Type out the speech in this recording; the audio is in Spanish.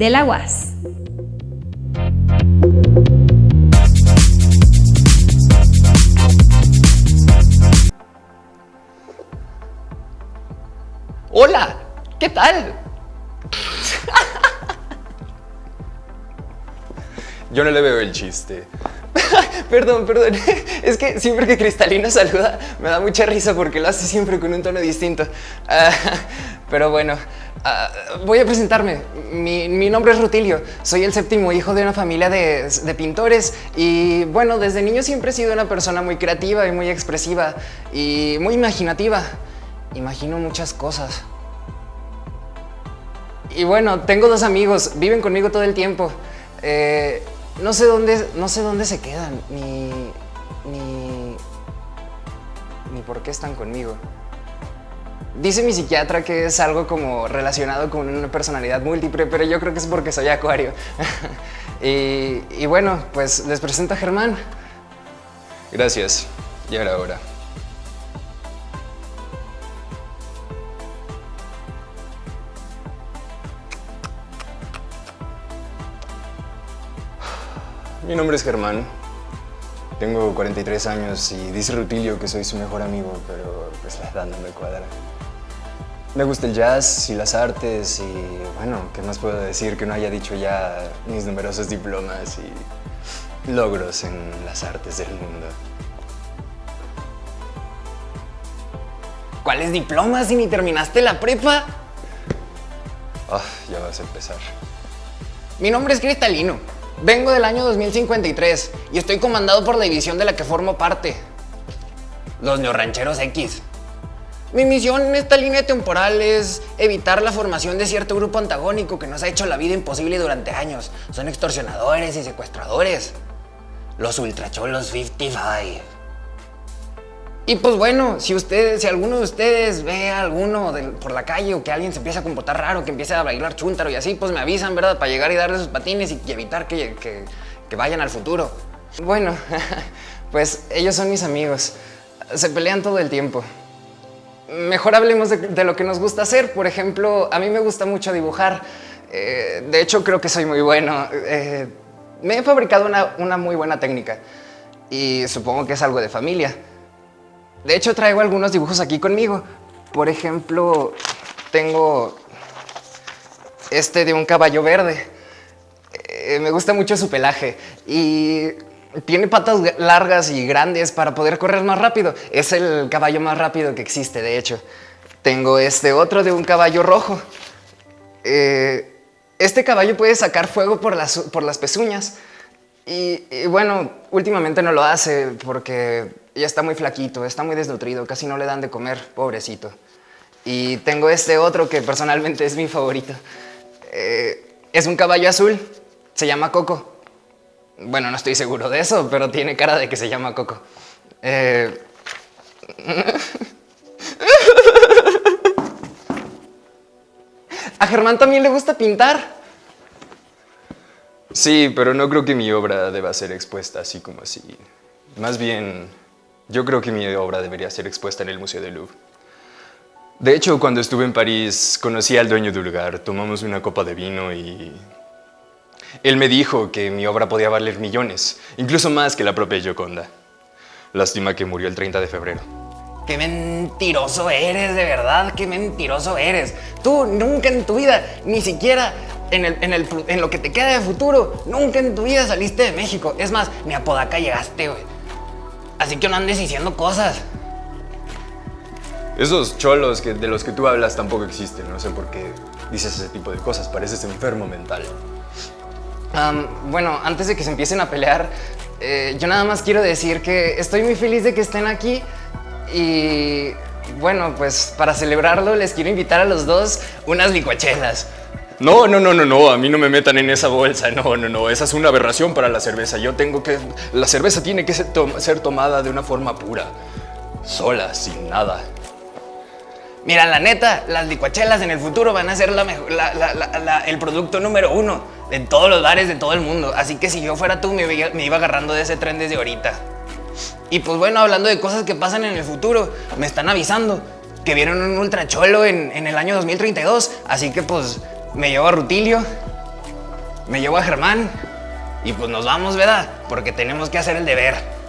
de la UAS. Hola, ¿qué tal? Yo no le veo el chiste. perdón, perdón. Es que siempre que Cristalina saluda me da mucha risa porque lo hace siempre con un tono distinto. Ah, pero bueno, ah, voy a presentarme. Mi, nombre es Rutilio. Soy el séptimo hijo de una familia de, pintores y bueno, desde niño siempre he sido una persona muy creativa y muy expresiva y muy imaginativa. Imagino muchas cosas. Y bueno, tengo dos amigos, viven conmigo todo el tiempo. Eh, no sé dónde, no sé dónde se quedan, ni, ni, ni por qué están conmigo. Dice mi psiquiatra que es algo como relacionado con una personalidad múltiple, pero yo creo que es porque soy acuario. y, y, bueno, pues les presento a Germán. Gracias. Y ahora ahora. Mi nombre es Germán. Tengo 43 años y dice Rutilio que soy su mejor amigo, pero pues la edad no me cuadra. Me gusta el jazz y las artes y bueno, ¿qué más puedo decir que no haya dicho ya mis numerosos diplomas y logros en las artes del mundo? ¿Cuáles diplomas si ni terminaste la prepa? Ah, ya vas a empezar. Mi nombre es Cristalino. Vengo del año 2053 y estoy comandado por la división de la que formo parte. Los neorrancheros X. Mi misión en esta línea temporal es evitar la formación de cierto grupo antagónico que nos ha hecho la vida imposible durante años. Son extorsionadores y secuestradores. Los ultracholos 55. Y pues bueno, si ustedes, si alguno de ustedes ve a alguno por la calle o que alguien se empieza a comportar raro, que empiece a bailar chúntaro y así, pues me avisan, ¿verdad? Para llegar y darle sus patines y, evitar que, vayan al futuro. Bueno, pues ellos son mis amigos. Se pelean todo el tiempo. Mejor hablemos de, lo que nos gusta hacer. Por ejemplo, a mí me gusta mucho dibujar. Eh, de hecho, creo que soy muy bueno. Eh, me he fabricado una muy buena técnica y supongo que es algo de familia. De hecho, traigo algunos dibujos aquí conmigo. Por ejemplo, tengo este de un caballo verde. Eh, me gusta mucho su pelaje y tiene patas largas y grandes para poder correr más rápido. Es el caballo más rápido que existe, de hecho. Tengo este otro de un caballo rojo. Eh, este caballo puede sacar fuego por las, por las pezuñas. Y, bueno, últimamente no lo hace porque ya está muy flaquito, está muy desnutrido, casi no le dan de comer, pobrecito. Y tengo este otro que personalmente es mi favorito. Eh, es un caballo azul, se llama Coco. Bueno, no estoy seguro de eso, pero tiene cara de que se llama Coco. Eh, a Germán también le gusta pintar. Sí, pero no creo que mi obra deba ser expuesta así como así. Más bien, yo creo que mi obra debería ser expuesta en el Museo del Louvre. De hecho, cuando estuve en París, conocí al dueño del lugar, tomamos una copa de vino y... Él me dijo que mi obra podía valer millones, incluso más que la propia Gioconda. Lástima que murió el 30 de febrero. ¡Qué mentiroso eres, de verdad! ¡Qué mentiroso eres! Tú nunca en tu vida, ni siquiera en, en, lo que te queda de futuro, nunca en tu vida saliste de México. Es más, ni a Podaca llegaste, güey. Así que no andes diciendo cosas. Esos cholos que, de los que tú hablas tampoco existen. No sé por qué dices ese tipo de cosas. Pareces enfermo mental. bueno, antes de que se empiecen a pelear, eh, yo nada más quiero decir que estoy muy feliz de que estén aquí y bueno, pues para celebrarlo les quiero invitar a los dos unas licuachelas. No, no, no, no, no, a mí no me metan en esa bolsa, no, no, no, esa es una aberración para la cerveza. Yo tengo que... La cerveza tiene que ser, tomada de una forma pura, sola, sin nada. Mira, la neta, las licuachelas en el futuro van a ser la mejor, el producto número uno en todos los bares de todo el mundo. Así que si yo fuera tú, me, me iba agarrando de ese tren desde ahorita. Y pues bueno, hablando de cosas que pasan en el futuro, me están avisando que vieron un ultracholo en, en el año 2032. Así que pues me llevo a Rutilio, me llevo a Germán y pues nos vamos, ¿verdad? Porque tenemos que hacer el deber.